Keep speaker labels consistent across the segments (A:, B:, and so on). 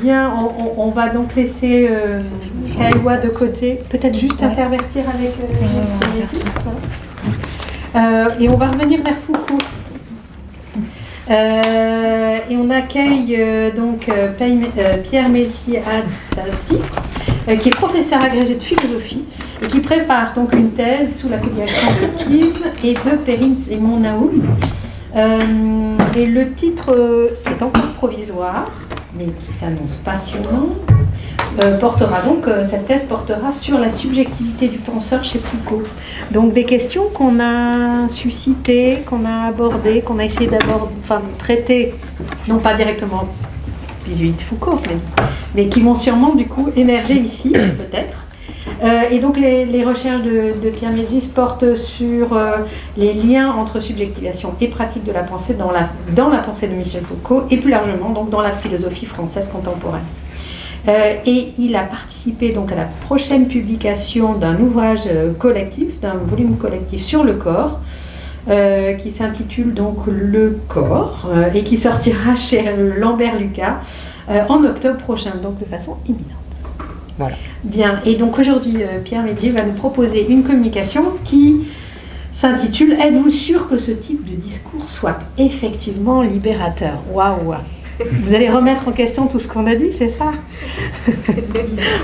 A: Bien, on, va donc laisser euh, de côté. Peut-être juste intervertir avec. Euh, euh, et on va revenir vers Foucault. Euh, et on accueille donc Pierre Mézier Adsassi, qui est professeur agrégé de philosophie et qui prépare donc une thèse sous la direction de Kim et de Perrine Simon Naoum. et le titre est encore provisoire mais qui s'annonce passionnant, euh, portera donc, euh, cette thèse portera sur la subjectivité du penseur chez Foucault. Donc des questions qu'on a suscitées, qu'on a abordées, qu'on a essayé d'aborder, enfin traiter, non pas directement vis-à-vis de Foucault, mais, qui vont sûrement du coup émerger ici, peut-être. Euh, et donc les, recherches de, Pierre Médis portent sur euh, les liens entre subjectivation et pratique de la pensée dans la, dans la pensée de Michel Foucault et plus largement donc dans la philosophie française contemporaine. Euh, et il a participé donc à la prochaine publication d'un ouvrage collectif, d'un volume collectif sur le corps, qui s'intitule donc Le corps et qui sortira chez Lambert Lucas en octobre prochain, donc de façon imminente. Voilà. Bien, et donc aujourd'hui, euh, Pierre Médier va nous proposer une communication qui s'intitule Êtes-vous sûr que ce type de discours soit effectivement libérateur? Waouh. Vous allez remettre en question tout ce qu'on a dit, c'est ça?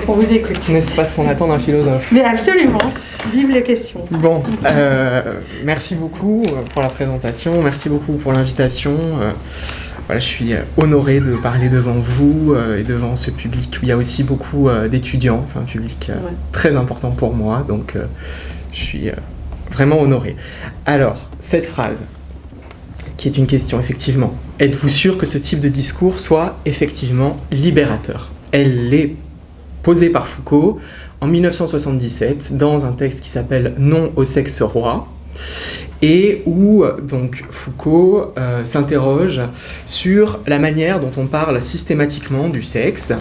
A: On vous écoute.
B: N'est-ce pas ce qu'on attend d'un philosophe.
A: Mais absolument. Vive les questions.
B: Bon, euh, merci beaucoup pour la présentation, merci beaucoup pour l'invitation. Euh, je suis euh, honoré de parler devant vous euh, et devant ce public où il y a aussi beaucoup euh, d'étudiants. C'est un public très important pour moi, donc je suis vraiment honoré. Alors, cette phrase, qui est une question, effectivement. Êtes-vous sûr que ce type de discours soit effectivement libérateur? Elle est posée par Foucault en 1977 dans un texte qui s'appelle Non au sexe roi et où donc Foucault euh, s'interroge sur la manière dont on parle systématiquement du sexe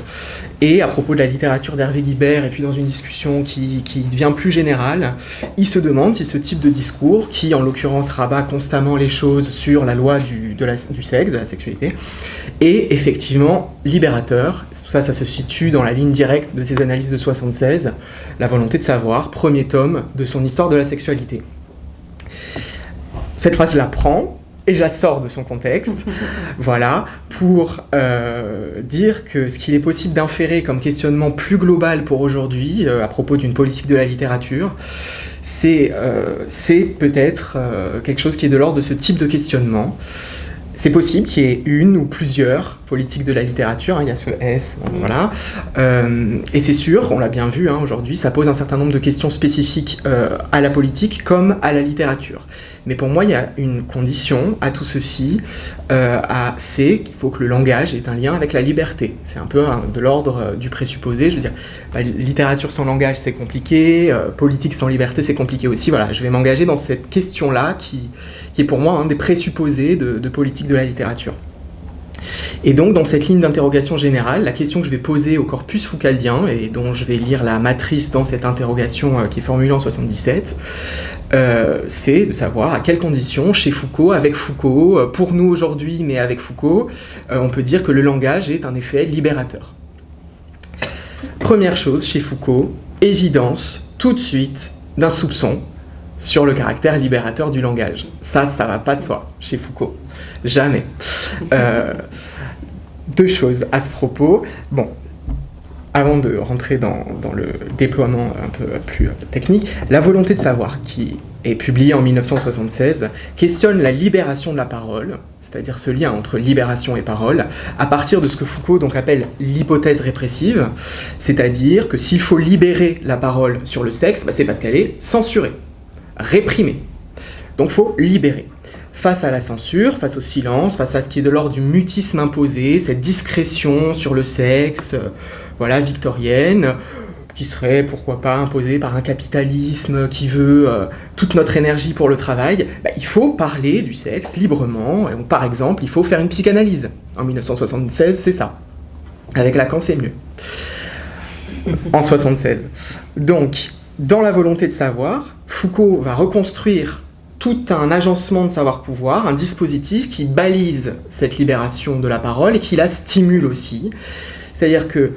B: et à propos de la littérature d'Hervé Guibert et puis dans une discussion qui, devient plus générale, il se demande si ce type de discours, qui en l'occurrence rabat constamment les choses sur la loi du, du sexe, de la sexualité, est effectivement libérateur. Tout ça, ça se situe dans la ligne directe de ses analyses de 76, La volonté de savoir, premier tome de son histoire de la sexualité. Cette phrase, je la prends et je la sors de son contexte, voilà, pour euh, dire que ce qu'il est possible d'inférer comme questionnement plus global pour aujourd'hui, euh, à propos d'une politique de la littérature, c'est euh, peut-être quelque chose qui est de l'ordre de ce type de questionnement. C'est possible qu'il y ait une ou plusieurs politiques de la littérature, hein, il y a ce S, voilà. et c'est sûr, on l'a bien vu hein, aujourd'hui, ça pose un certain nombre de questions spécifiques à la politique comme à la littérature. Mais pour moi, il y a une condition à tout ceci, euh, c'est qu'il faut que le langage ait un lien avec la liberté. C'est un peu de l'ordre euh, du présupposé. Je veux dire, bah, littérature sans langage, c'est compliqué, euh, politique sans liberté, c'est compliqué aussi. Voilà, je vais m'engager dans cette question-là qui, qui, est pour moi un des présupposés de, politique de la littérature. Et donc, dans cette ligne d'interrogation générale, la question que je vais poser au corpus foucaldien, et dont je vais lire la matrice dans cette interrogation euh, qui est formulée en 77, euh, c'est de savoir à quelles conditions, chez Foucault, avec Foucault, euh, pour nous aujourd'hui, mais avec Foucault, on peut dire que le langage est un effet libérateur. Première chose, chez Foucault, évidence, tout de suite, d'un soupçon sur le caractère libérateur du langage. Ça, ça va pas de soi, chez Foucault. Jamais. Euh, deux choses à ce propos. Bon, avant de rentrer dans, le déploiement un peu plus technique, La volonté de savoir, qui est publiée en 1976, questionne la libération de la parole, c'est-à-dire ce lien entre libération et parole, à partir de ce que Foucault donc appelle l'hypothèse répressive, c'est-à-dire que s'il faut libérer la parole sur le sexe, bah, c'est parce qu'elle est censurée, réprimée. Donc faut libérer face à la censure, face au silence, face à ce qui est de l'ordre du mutisme imposé, cette discrétion sur le sexe, euh, voilà, victorienne, qui serait, pourquoi pas, imposée par un capitalisme qui veut euh, toute notre énergie pour le travail, bah, il faut parler du sexe librement, par exemple, il faut faire une psychanalyse. En 1976, c'est ça. Avec Lacan, c'est mieux. En 76. Donc, dans la volonté de savoir, Foucault va reconstruire tout un agencement de savoir-pouvoir, un dispositif qui balise cette libération de la parole et qui la stimule aussi. C'est-à-dire que,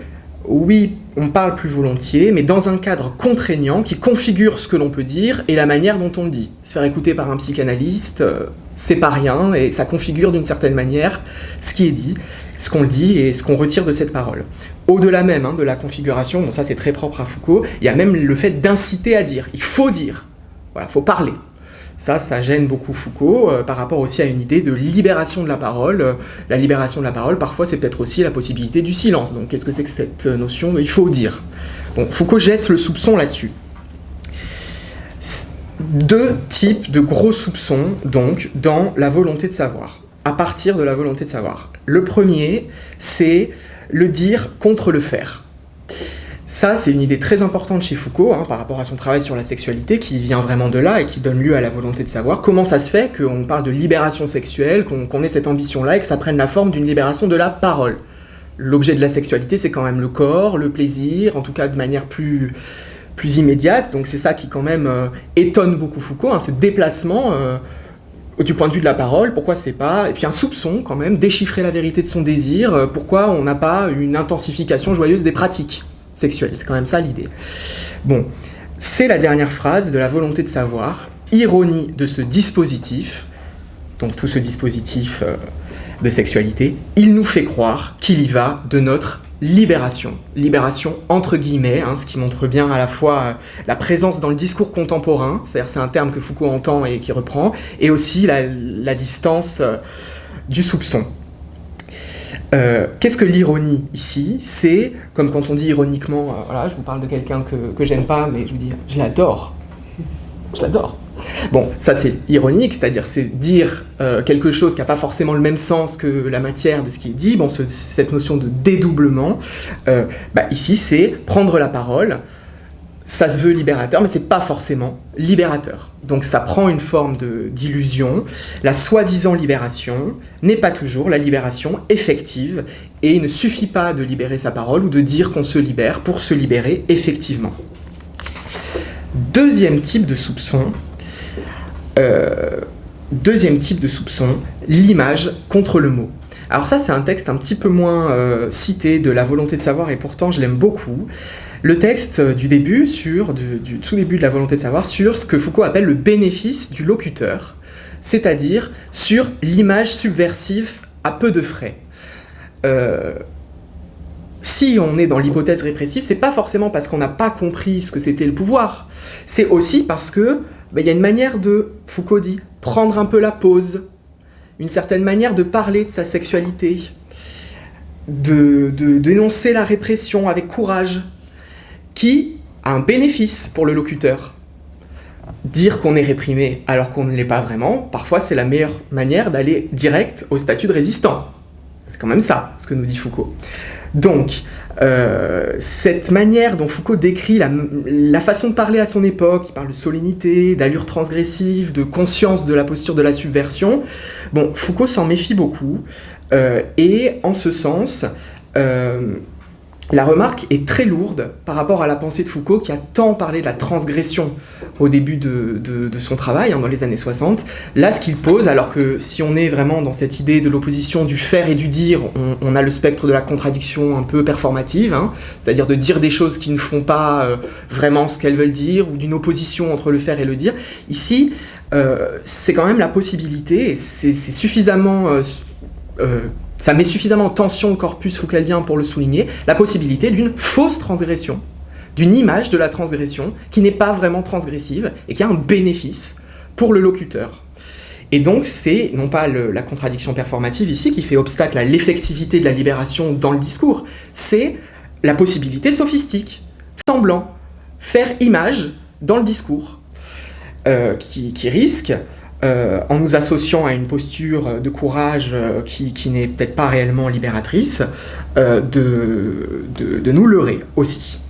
B: oui, on parle plus volontiers, mais dans un cadre contraignant qui configure ce que l'on peut dire et la manière dont on le dit. Se faire écouter par un psychanalyste, euh, c'est pas rien, et ça configure d'une certaine manière ce qui est dit, ce qu'on dit et ce qu'on retire de cette parole. Au-delà même hein, de la configuration, bon ça c'est très propre à Foucault, il y a même le fait d'inciter à dire. Il faut dire. Voilà, il faut parler. Ça, ça gêne beaucoup Foucault euh, par rapport aussi à une idée de libération de la parole. Euh, la libération de la parole, parfois, c'est peut-être aussi la possibilité du silence. Donc, qu'est-ce que c'est que cette notion de il faut dire Bon, Foucault jette le soupçon là-dessus. Deux types de gros soupçons, donc, dans la volonté de savoir, à partir de la volonté de savoir. Le premier, c'est le dire contre le faire. Ça, c'est une idée très importante chez Foucault, hein, par rapport à son travail sur la sexualité, qui vient vraiment de là et qui donne lieu à la volonté de savoir comment ça se fait qu'on parle de libération sexuelle, qu'on ait cette ambition-là et que ça prenne la forme d'une libération de la parole. L'objet de la sexualité, c'est quand même le corps, le plaisir, en tout cas de manière plus, plus immédiate, donc c'est ça qui quand même euh, étonne beaucoup Foucault, hein, ce déplacement euh, du point de vue de la parole, pourquoi c'est pas, et puis un soupçon quand même, déchiffrer la vérité de son désir, euh, pourquoi on n'a pas une intensification joyeuse des pratiques. C'est quand même ça l'idée. Bon, c'est la dernière phrase de la volonté de savoir, ironie de ce dispositif, donc tout ce dispositif euh, de sexualité, il nous fait croire qu'il y va de notre libération. Libération entre guillemets, hein, ce qui montre bien à la fois euh, la présence dans le discours contemporain, c'est-à-dire c'est un terme que Foucault entend et qui reprend, et aussi la, distance euh, du soupçon. Euh, qu'est-ce que l'ironie ici? C'est, comme quand on dit ironiquement, voilà, je vous parle de quelqu'un que, que j'aime pas, mais je vous dis, je l'adore. Je l'adore. Bon, ça c'est ironique, c'est-à-dire c'est dire euh, quelque chose qui n'a pas forcément le même sens que la matière de ce qui est dit, bon, cette notion de dédoublement, bah, ici c'est prendre la parole, ça se veut libérateur, mais c'est pas forcément libérateur. Donc ça prend une forme d'illusion. La soi-disant libération n'est pas toujours la libération effective, et il ne suffit pas de libérer sa parole ou de dire qu'on se libère pour se libérer effectivement. Deuxième type de soupçon, euh, deuxième type de soupçon, l'image contre le mot. Alors ça c'est un texte un petit peu moins euh, cité de la volonté de savoir et pourtant je l'aime beaucoup le texte du début, sur, du, tout début de la volonté de savoir, sur ce que Foucault appelle le bénéfice du locuteur, c'est-à-dire sur l'image subversive à peu de frais. Euh, si on est dans l'hypothèse répressive, c'est pas forcément parce qu'on n'a pas compris ce que c'était le pouvoir, c'est aussi parce que il y a une manière de, Foucault dit, prendre un peu la pause, une certaine manière de parler de sa sexualité, de dénoncer la répression avec courage, qui a un bénéfice pour le locuteur. Dire qu'on est réprimé alors qu'on ne l'est pas vraiment, parfois c'est la meilleure manière d'aller direct au statut de résistant. C'est quand même ça, ce que nous dit Foucault. Donc, euh, cette manière dont Foucault décrit la, façon de parler à son époque, il parle de solennité, d'allure transgressive, de conscience de la posture de la subversion, bon, Foucault s'en méfie beaucoup, euh, et en ce sens, euh, la remarque est très lourde par rapport à la pensée de Foucault qui a tant parlé de la transgression au début de, son travail, hein, dans les années 60. Là, ce qu'il pose, alors que si on est vraiment dans cette idée de l'opposition du faire et du dire, on, a le spectre de la contradiction un peu performative, hein, c'est-à-dire de dire des choses qui ne font pas euh, vraiment ce qu'elles veulent dire, ou d'une opposition entre le faire et le dire. Ici, euh, c'est quand même la possibilité, c'est suffisamment... Euh, ça met suffisamment en tension le corpus foucaldien pour le souligner, la possibilité d'une fausse transgression, d'une image de la transgression qui n'est pas vraiment transgressive et qui a un bénéfice pour le locuteur. Et donc c'est non pas la contradiction performative ici qui fait obstacle à l'effectivité de la libération dans le discours, c'est la possibilité sophistique, semblant, faire image dans le discours, euh, qui risque euh, en nous associant à une posture de courage euh, qui, n'est peut-être pas réellement libératrice, euh, de, nous leurrer aussi.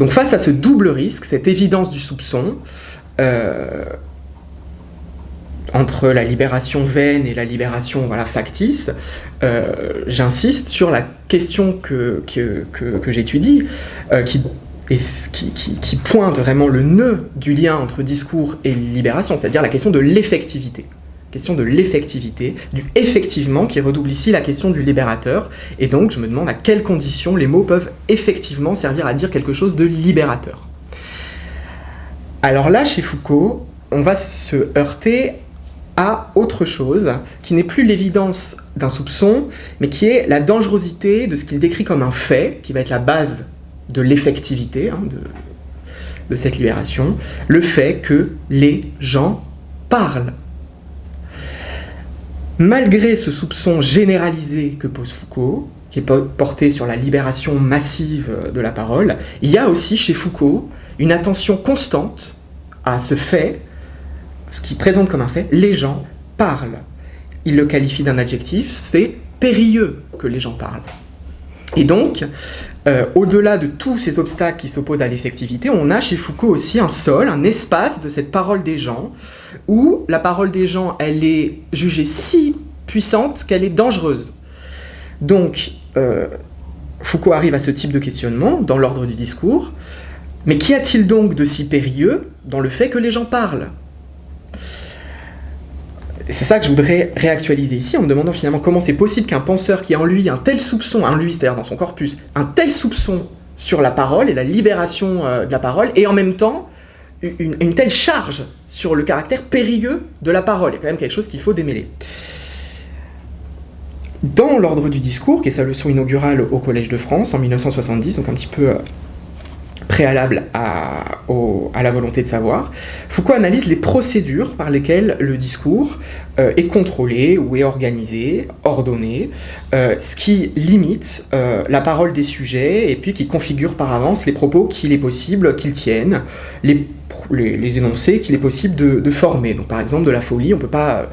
B: Donc face à ce double risque, cette évidence du soupçon, entre la libération vaine et la libération factice, j'insiste sur la question que, que, que, que j'étudie, qui et qui, pointe vraiment le nœud du lien entre discours et libération, c'est-à-dire la question de l'effectivité. question de l'effectivité, du effectivement qui redouble ici la question du libérateur. Et donc je me demande à quelles conditions les mots peuvent effectivement servir à dire quelque chose de libérateur. Alors là, chez Foucault, on va se heurter à autre chose, qui n'est plus l'évidence d'un soupçon, mais qui est la dangerosité de ce qu'il décrit comme un fait, qui va être la base de l'effectivité hein, de, de cette libération, le fait que les gens parlent. Malgré ce soupçon généralisé que pose Foucault, qui est porté sur la libération massive de la parole, il y a aussi chez Foucault une attention constante à ce fait, ce qui présente comme un fait, les gens parlent. Il le qualifie d'un adjectif, c'est périlleux que les gens parlent. Et donc, euh, au-delà de tous ces obstacles qui s'opposent à l'effectivité, on a chez Foucault aussi un sol, un espace de cette parole des gens, où la parole des gens, elle est jugée si puissante qu'elle est dangereuse. Donc, euh, Foucault arrive à ce type de questionnement dans l'ordre du discours, mais qu'y a-t-il donc de si périlleux dans le fait que les gens parlent? C'est ça que je voudrais réactualiser ici en me demandant finalement comment c'est possible qu'un penseur qui a en lui un tel soupçon, en lui, c'est-à-dire dans son corpus, un tel soupçon sur la parole et la libération euh, de la parole, et en même temps une, telle charge sur le caractère périlleux de la parole. Il quand même quelque chose qu'il faut démêler. Dans l'ordre du discours, qui est sa leçon inaugurale au Collège de France en 1970, donc un petit peu euh, préalable à, la volonté de savoir, Foucault analyse les procédures par lesquelles le discours euh, est contrôlé ou est organisé, ordonné, euh, ce qui limite euh, la parole des sujets et puis qui configure par avance les propos qu'il est possible qu'ils tiennent, les, énoncés qu'il est possible de, former. Donc par exemple de la folie, on peut va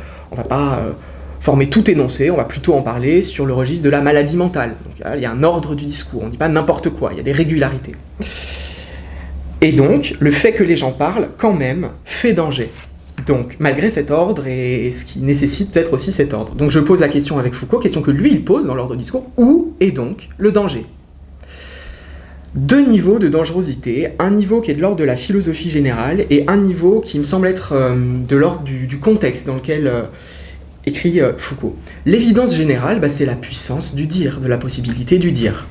B: pas former tout énoncé, on va plutôt en parler sur le registre de la maladie mentale. Donc, il y a un ordre du discours, on ne dit pas n'importe quoi, il y a des régularités. Et donc, le fait que les gens parlent, quand même, fait danger. Donc, malgré cet ordre, et ce qui nécessite peut-être aussi cet ordre. Donc je pose la question avec Foucault, question que lui, il pose dans l'ordre du discours, où est donc le danger? Deux niveaux de dangerosité, un niveau qui est de l'ordre de la philosophie générale et un niveau qui me semble être euh, de l'ordre du, contexte dans lequel euh, écrit euh, Foucault. L'évidence générale, bah, c'est la puissance du dire, de la possibilité du dire.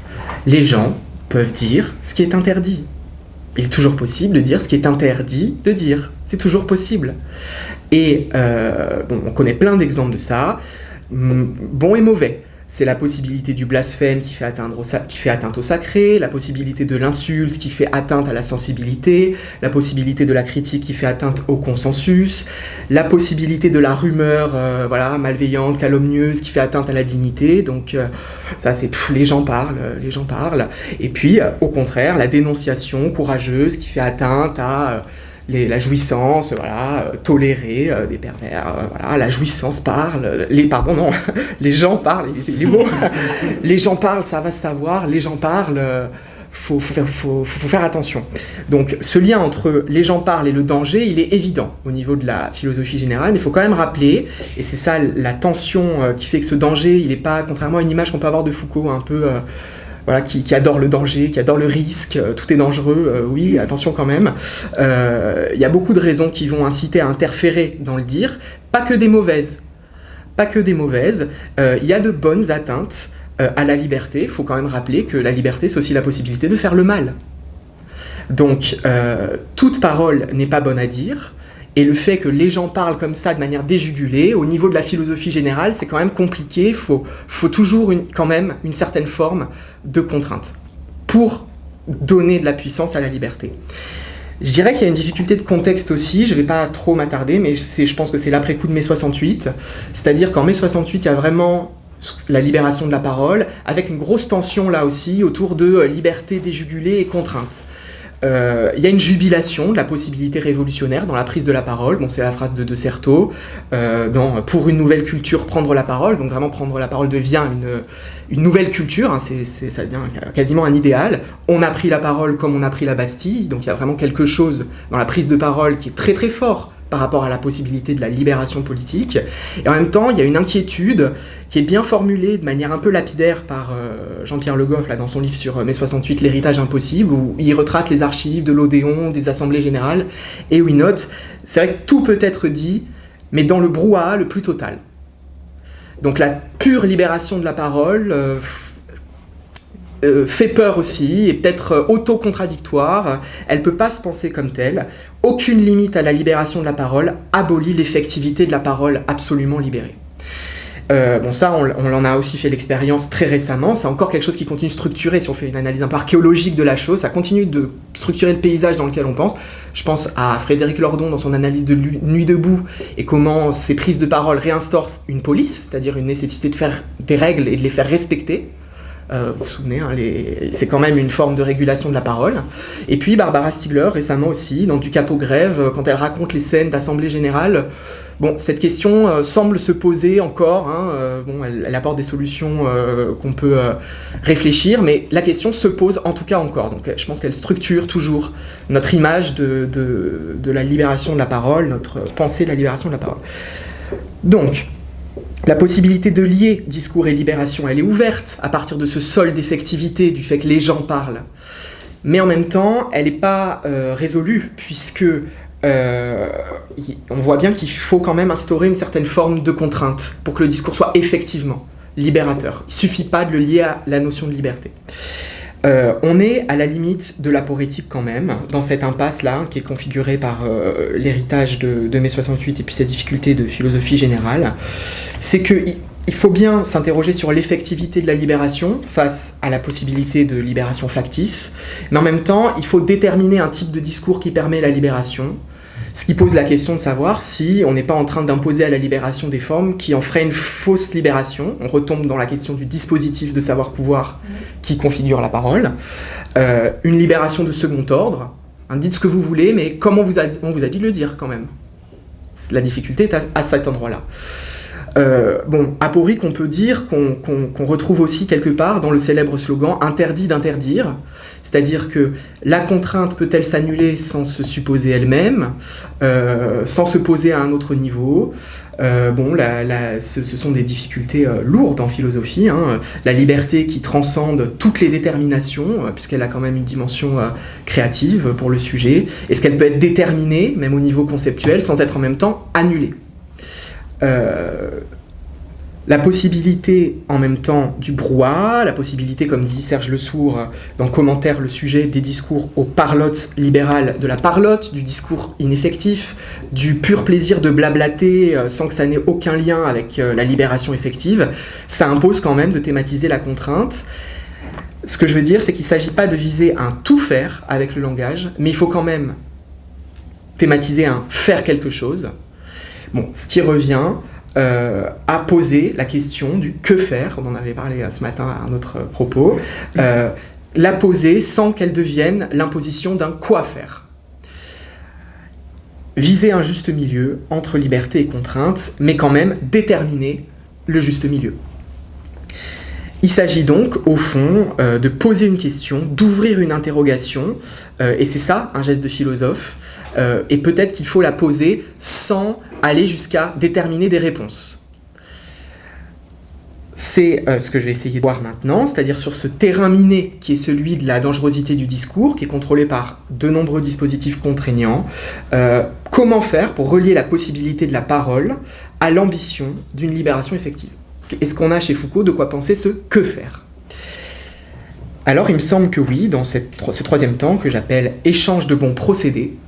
B: Les gens peuvent dire ce qui est interdit, il est toujours possible de dire ce qui est interdit de dire. C'est toujours possible. Et euh, on connaît plein d'exemples de ça, bon et mauvais c'est la possibilité du blasphème qui fait, atteinte au sacré, la possibilité de l'insulte qui fait atteinte à la sensibilité, la possibilité de la critique qui fait atteinte au consensus, la possibilité de la rumeur euh, voilà, malveillante, calomnieuse qui fait atteinte à la dignité. Donc euh, ça c'est les gens parlent, les gens parlent. Et puis au contraire, la dénonciation courageuse qui fait atteinte à la jouissance, voilà, euh, tolérer euh, des pervers, euh, voilà, la jouissance parle, les, pardon, non, les gens parlent, les, mots, les gens parlent, ça va se savoir, les gens parlent, faut, faut, faut, faut, faire attention. Donc ce lien entre les gens parlent et le danger, il est évident au niveau de la philosophie générale, mais il faut quand même rappeler, et c'est ça la tension qui fait que ce danger, il n'est pas, contrairement à une image qu'on peut avoir de Foucault, un peu voilà, qui, adore le danger, qui adore le risque, euh, tout est dangereux, euh, oui, attention quand même. Euh, il y a beaucoup de raisons qui vont inciter à interférer dans le dire, pas que des mauvaises. Pas que des mauvaises, il y a de bonnes atteintes à la liberté. Il faut quand même rappeler que la liberté, c'est aussi la possibilité de faire le mal. Donc, toute parole n'est pas bonne à dire, et le fait que les gens parlent comme ça de manière déjugulée, au niveau de la philosophie générale, c'est quand même compliqué. Il faut, toujours quand même une certaine forme de contrainte pour donner de la puissance à la liberté. Je dirais qu'il y a une difficulté de contexte aussi, je ne vais pas trop m'attarder, mais je pense que c'est l'après-coup de mai 68. C'est-à-dire qu'en mai 68, il y a vraiment la libération de la parole, avec une grosse tension là aussi autour de euh, liberté déjugulée et contrainte. Euh, il y a une jubilation de la possibilité révolutionnaire dans la prise de la parole. Bon, c'est la phrase de De Certeau. Euh, dans Pour une nouvelle culture, prendre la parole. Donc vraiment, prendre la parole devient une, une nouvelle culture. Hein, c'est, ça devient quasiment un idéal. On a pris la parole comme on a pris la Bastille. Donc il y a vraiment quelque chose dans la prise de parole qui est très très fort par rapport à la possibilité de la libération politique. Et en même temps, il y a une inquiétude qui est bien formulée de manière un peu lapidaire par euh, Jean-Pierre Le Goff là, dans son livre sur euh, mai 68, L'héritage impossible, où il retrace les archives de l'Odéon, des assemblées générales, et où il note, c'est vrai que tout peut être dit, mais dans le brouhaha le plus total. Donc la pure libération de la parole euh, euh, fait peur aussi, et peut-être euh, auto-contradictoire, elle ne peut pas se penser comme telle. Aucune limite à la libération de la parole abolit l'effectivité de la parole absolument libérée. Euh, bon, ça, on, on en a aussi fait l'expérience très récemment. C'est encore quelque chose qui continue de structurer, si on fait une analyse un peu archéologique de la chose, ça continue de structurer le paysage dans lequel on pense. Je pense à Frédéric Lordon dans son analyse de Nuit debout et comment ces prises de parole réinstaurent une police, c'est-à-dire une nécessité de faire des règles et de les faire respecter. Euh, vous vous souvenez, hein, c'est quand même une forme de régulation de la parole. Et puis Barbara Stiegler, récemment aussi, dans Du Capot Grève, quand elle raconte les scènes d'Assemblée Générale, Bon, cette question euh, semble se poser encore. Hein, euh, bon, elle, apporte des solutions euh, qu'on peut réfléchir, mais la question se pose en tout cas encore. Donc, je pense qu'elle structure toujours notre image de, de, la libération de la parole, notre pensée de la libération de la parole. Donc, la possibilité de lier discours et libération, elle est ouverte à partir de ce sol d'effectivité, du fait que les gens parlent. Mais en même temps, elle n'est pas résolue, puisque euh, on voit bien qu'il faut quand même instaurer une certaine forme de contrainte pour que le discours soit effectivement libérateur. Il suffit pas de le lier à la notion de liberté. Euh, on est à la limite de l'aporétique quand même, dans cette impasse-là, qui est configurée par euh, l'héritage de, de mai 68 et puis ses difficultés de philosophie générale. C'est que il faut bien s'interroger sur l'effectivité de la libération face à la possibilité de libération factice, mais en même temps, il faut déterminer un type de discours qui permet la libération, ce qui pose la question de savoir si on n'est pas en train d'imposer à la libération des formes qui en feraient une fausse libération. On retombe dans la question du dispositif de savoir-pouvoir qui configure la parole. Euh, une libération de second ordre. Hein, dites ce que vous voulez, mais comment vous a, on vous a dit de le dire quand même La difficulté est à cet endroit-là. Euh, bon, aporique, on peut dire qu'on retrouve aussi quelque part dans le célèbre slogan interdit d'interdire, c'est-à-dire que la contrainte peut-elle s'annuler sans se supposer elle-même, euh, sans se poser à un autre niveau? Euh, bon, ce, sont des difficultés lourdes en philosophie. Hein. La liberté qui transcende toutes les déterminations, puisqu'elle a quand même une dimension créative pour le sujet. Est-ce qu'elle peut être déterminée, même au niveau conceptuel, sans être en même temps annulée? Euh, la possibilité en même temps du brouhaha, la possibilité, comme dit Serge Le Sourd dans Commentaire le sujet, des discours aux parlottes libérales, de la parlotte, du discours ineffectif, du pur plaisir de blablater euh, sans que ça n'ait aucun lien avec euh, la libération effective, ça impose quand même de thématiser la contrainte. Ce que je veux dire, c'est qu'il ne s'agit pas de viser un tout faire avec le langage, mais il faut quand même thématiser un faire quelque chose, Bon, ce qui revient euh, à poser la question du que faire, on en avait parlé euh, ce matin à un autre propos, euh, la poser sans qu'elle devienne l'imposition d'un quoi faire. Viser un juste milieu entre liberté et contrainte, mais quand même déterminer le juste milieu. Il s'agit donc, au fond, de poser une question, d'ouvrir une interrogation, et c'est ça, un geste de philosophe, et peut-être qu'il faut la poser sans aller jusqu'à déterminer des réponses. C'est euh, ce que je vais essayer de voir maintenant, c'est-à-dire sur ce terrain miné qui est celui de la dangerosité du discours, qui est contrôlé par de nombreux dispositifs contraignants. Euh, comment faire pour relier la possibilité de la parole à l'ambition d'une libération effective? Est-ce qu'on a chez Foucault de quoi penser ce que faire alors il me semble que oui, dans ce troisième temps que j'appelle échange de bons procédés,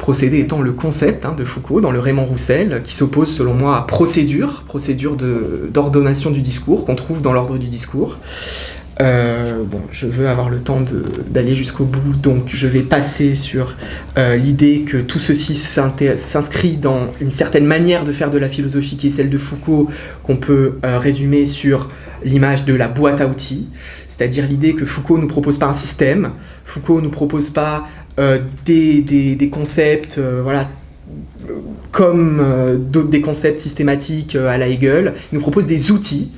B: procédé étant le concept hein, de Foucault dans le Raymond Roussel, qui s'oppose selon moi à procédure, procédure d'ordonnation du discours, qu'on trouve dans l'ordre du discours. Euh, bon, je veux avoir le temps d'aller jusqu'au bout, donc je vais passer sur euh, l'idée que tout ceci s'inscrit dans une certaine manière de faire de la philosophie qui est celle de Foucault, qu'on peut euh, résumer sur l'image de la boîte à outils, c'est-à-dire l'idée que Foucault ne nous propose pas un système, Foucault ne nous propose pas euh, des, concepts, euh, voilà, comme euh, des concepts systématiques à la Hegel, il nous propose des outils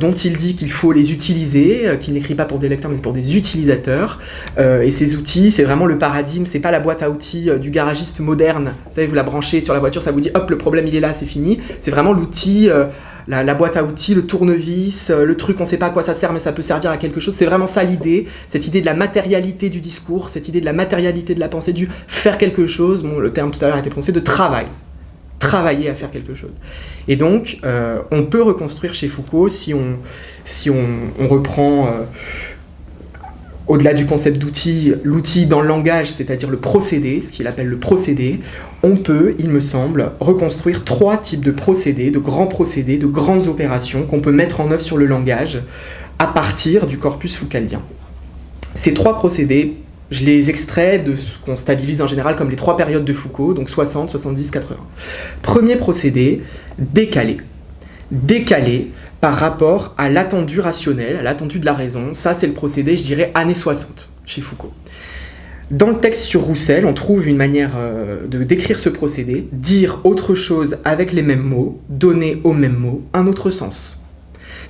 B: dont il dit qu'il faut les utiliser, qu'il n'écrit pas pour des lecteurs mais pour des utilisateurs. et ces outils, c'est vraiment le paradigme, c'est pas la boîte à outils du garagiste moderne. Vous savez, vous la branchez sur la voiture, ça vous dit hop, le problème il est là, c'est fini. C'est vraiment l'outil la, boîte à outils, le tournevis, euh, le truc, on sait pas à quoi ça sert, mais ça peut servir à quelque chose. C'est vraiment ça l'idée, cette idée de la matérialité du discours, cette idée de la matérialité de la pensée, du faire quelque chose. Le terme tout à l'heure a été prononcé, de travail. travailler à faire quelque chose. Et donc, euh, on peut reconstruire chez Foucault si on, si on, reprend, euh, au-delà du concept d'outil, l'outil dans le langage, c'est-à-dire le procédé, ce qu'il appelle le procédé, on peut, il me semble, reconstruire trois types de procédés, de grands procédés, de grandes opérations qu'on peut mettre en œuvre sur le langage à partir du corpus foucaldien. Ces trois procédés, je les extrais de ce qu'on stabilise en général comme les trois périodes de Foucault, donc 60, 70, 80. Premier procédé, décalé. Décalé par rapport à l'attendu rationnel, à l'attendu de la raison. Ça, c'est le procédé, je dirais, années 60 chez Foucault. Dans le texte sur Roussel, on trouve une manière euh, de décrire ce procédé, dire autre chose avec les mêmes mots, donner aux mêmes mots un autre sens.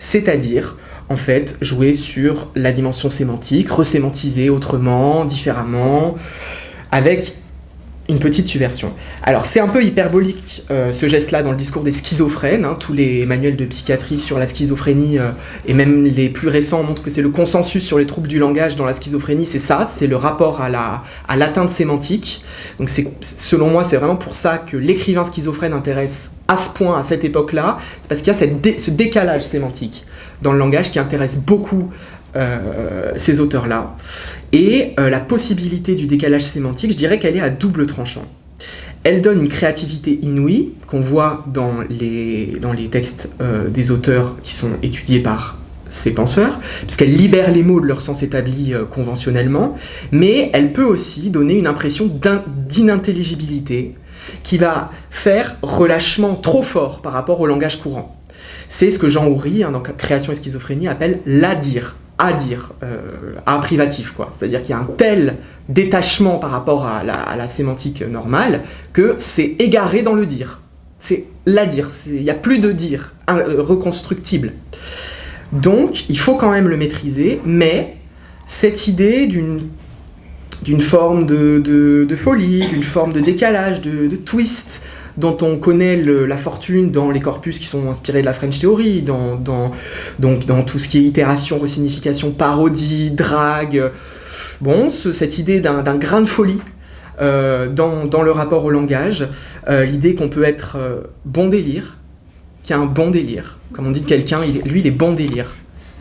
B: C'est-à-dire, en fait, jouer sur la dimension sémantique, resémantiser autrement, différemment, avec une petite subversion. Alors c'est un peu hyperbolique euh, ce geste-là dans le discours des schizophrènes, hein. tous les manuels de psychiatrie sur la schizophrénie, euh, et même les plus récents montrent que c'est le consensus sur les troubles du langage dans la schizophrénie, c'est ça, c'est le rapport à l'atteinte la, à sémantique. Donc selon moi c'est vraiment pour ça que l'écrivain schizophrène intéresse à ce point, à cette époque-là, c'est parce qu'il y a cette ce décalage sémantique dans le langage qui intéresse beaucoup euh, ces auteurs-là. Et euh, la possibilité du décalage sémantique, je dirais qu'elle est à double tranchant. Elle donne une créativité inouïe qu'on voit dans les, textes euh, des auteurs qui sont étudiés par ces penseurs, puisqu'elle libère les mots de leur sens établi conventionnellement, mais elle peut aussi donner une impression d'inintelligibilité qui va faire relâchement trop fort par rapport au langage courant. C'est ce que Jean Houry, hein, dans Création et schizophrénie, appelle l'adire, à dire, euh, à privatif, quoi. C'est-à-dire qu'il y a un tel détachement par rapport à la, sémantique normale que c'est égaré dans le dire. C'est la dire, il n'y a plus de dire euh, reconstructible. Donc, il faut quand même le maîtriser, mais cette idée d'une forme de, folie, d'une forme de décalage, de twist, dont on connaît la fortune dans les corpus qui sont inspirés de la French Theory, dans, donc dans tout ce qui est itération, resignification, parodie, drague. Bon, cette idée d'un grain de folie euh, dans, le rapport au langage, euh, l'idée qu'on peut être euh, bon délire, qu'il y a un bon délire. Comme on dit de quelqu'un, lui, il est bon délire.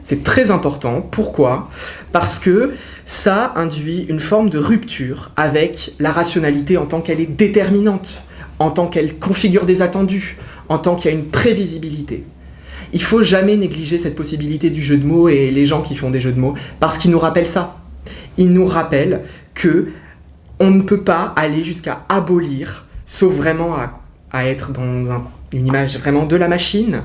B: C'est très important. Pourquoi? Parce que ça induit une forme de rupture avec la rationalité en tant qu'elle est déterminante en tant qu'elle configure des attendus, en tant qu'il y a une prévisibilité. Il faut jamais négliger cette possibilité du jeu de mots et les gens qui font des jeux de mots, parce qu'ils nous rappellent ça. Ils nous rappellent que on ne peut pas aller jusqu'à abolir, sauf vraiment à, être dans une image vraiment de la machine,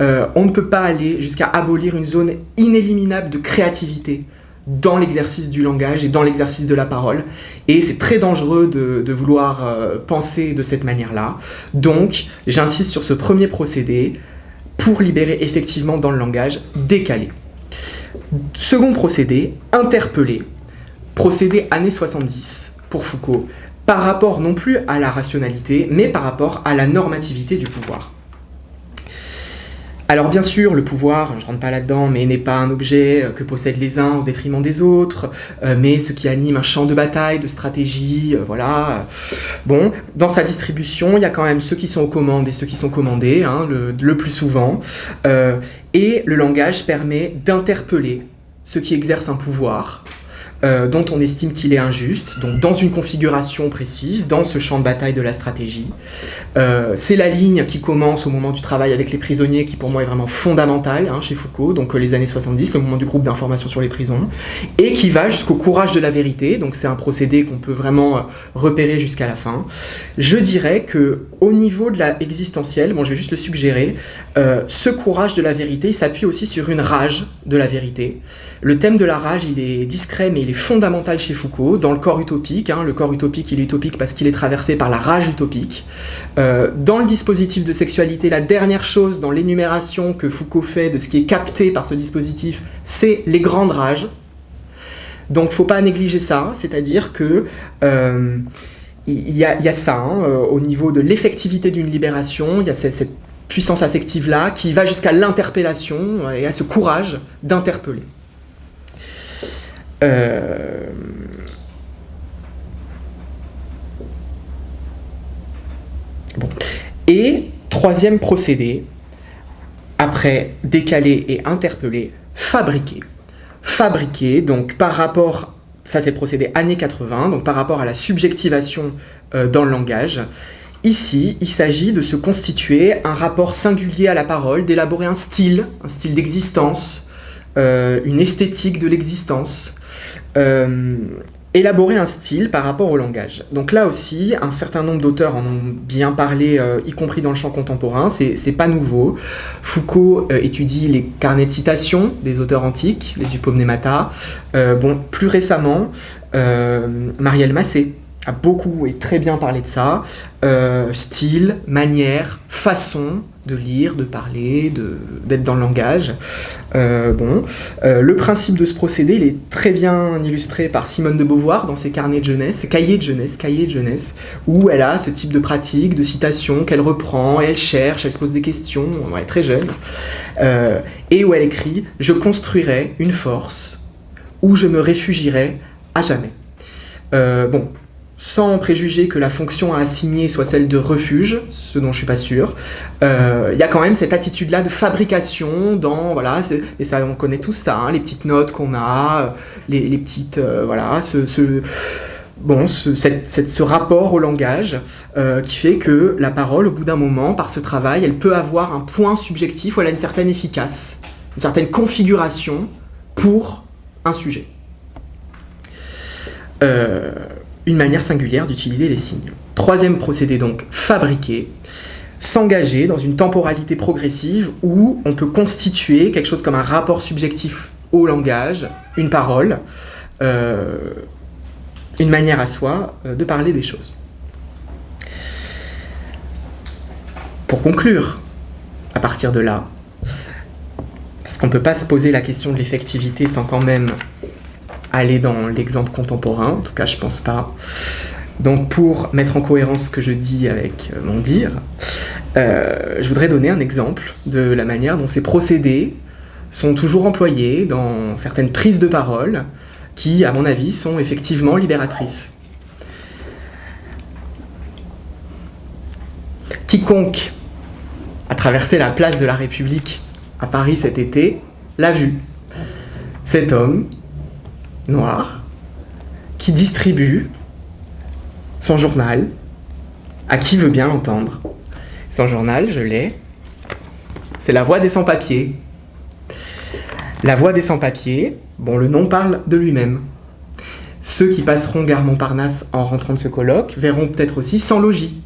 B: euh, on ne peut pas aller jusqu'à abolir une zone inéliminable de créativité, dans l'exercice du langage et dans l'exercice de la parole. Et c'est très dangereux de, vouloir euh, penser de cette manière-là. Donc, j'insiste sur ce premier procédé pour libérer effectivement dans le langage décalé. Second procédé, interpeller. Procédé années 70 pour Foucault, par rapport non plus à la rationalité, mais par rapport à la normativité du pouvoir. Alors bien sûr, le pouvoir, je ne rentre pas là-dedans, mais n'est pas un objet euh, que possèdent les uns au détriment des autres, euh, mais ce qui anime un champ de bataille, de stratégie, euh, voilà. Bon, dans sa distribution, il y a quand même ceux qui sont aux commandes et ceux qui sont commandés, hein, le, plus souvent, et le langage permet d'interpeller ceux qui exercent un pouvoir, euh, dont on estime qu'il est injuste, donc dans une configuration précise, dans ce champ de bataille de la stratégie. Euh, c'est la ligne qui commence au moment du travail avec les prisonniers, qui pour moi est vraiment fondamentale hein, chez Foucault, donc euh, les années 70, le moment du groupe d'information sur les prisons, et qui va jusqu'au courage de la vérité, donc c'est un procédé qu'on peut vraiment repérer jusqu'à la fin. Je dirais que au niveau de la existentielle, bon je vais juste le suggérer, ce courage de la vérité, s'appuie aussi sur une rage de la vérité. Le thème de la rage, il est discret, mais il est fondamental chez Foucault, dans le corps utopique. Hein. le corps utopique, il est utopique parce qu'il est traversé par la rage utopique. Euh, dans le dispositif de sexualité, la dernière chose dans l'énumération que Foucault fait de ce qui est capté par ce dispositif, c'est les grandes rages. Donc, faut pas négliger ça, c'est-à-dire que euh, il y, a ça hein, euh, au niveau de l'effectivité d'une libération. Il y a cette puissance affective là qui va jusqu'à l'interpellation et à ce courage d'interpeller. Euh. Et troisième procédé, après décaler et interpeller, fabriquer. Fabriquer, donc par rapport, ça c'est le procédé années 80, donc par rapport à la subjectivation euh, dans le langage, Ici, il s'agit de se constituer un rapport singulier à la parole, d'élaborer un style, un style d'existence, euh, une esthétique de l'existence, élaborer un style par rapport au langage. Donc là aussi, un certain nombre d'auteurs en ont bien parlé, euh, y compris dans le champ contemporain, c'est pas nouveau. Foucault étudie les carnets de citations des auteurs antiques, les Upomnemata. bon, plus récemment, Marielle Massé a beaucoup et très bien parlé de ça. Euh, style, manière, façon de lire, de parler, d'être dans le langage. Euh, bon, euh, le principe de ce procédé, il est très bien illustré par Simone de Beauvoir dans ses carnets de jeunesse, cahiers de jeunesse, cahiers de jeunesse, où elle a ce type de pratique, de citation qu'elle reprend, elle cherche, elle se pose des questions, elle est très jeune, et où elle écrit « Je construirai une force où je me réfugierai à jamais ». bon, sans préjuger que la fonction à assigner soit celle de refuge, ce dont je suis pas sûr, euh, il y a quand même cette attitude-là de fabrication dans, voilà, et ça on connaît tout ça, hein, les petites notes qu'on a, les, petites, euh, voilà, ce, bon, ce, ce, rapport au langage euh, qui fait que la parole, au bout d'un moment, par ce travail, elle peut avoir un point subjectif ou elle a une certaine efficace, une certaine configuration pour un sujet. Euh, une manière singulière d'utiliser les signes. Troisième procédé donc, fabriquer, s'engager dans une temporalité progressive où on peut constituer quelque chose comme un rapport subjectif au langage, une parole, euh, une manière à soi euh, de parler des choses. Pour conclure, à partir de là, parce qu'on ne peut pas se poser la question de l'effectivité sans quand même aller dans l'exemple contemporain, en tout cas je pense pas. Donc pour mettre en cohérence ce que je dis avec euh, mon dire, euh, je voudrais donner un exemple de la manière dont ces procédés sont toujours employés dans certaines prises de parole qui, à mon avis, sont effectivement libératrices. Quiconque a traversé la place de la République à Paris cet été l'a vu. Cet homme noir qui distribue son journal à qui veut bien l'entendre. Son journal, je l'ai, c'est La Voix des Sans-Papiers. La Voix des Sans-Papiers, bon, le nom parle de lui-même. Ceux qui passeront gare Montparnasse en rentrant de ce colloque verront peut-être aussi Sans Logis.